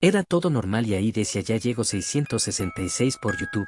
Era todo normal y ahí decía ya llego 666 por YouTube.